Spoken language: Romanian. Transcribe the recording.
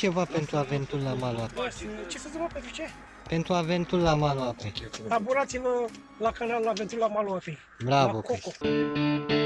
Ceva pentru aventul la Maloape? Ce să zic, pentru ce? Pentru aventul la Maloape. apei. Abonați-vă la canalul Aventul la Maloape. Bravo, La Coco. Chris.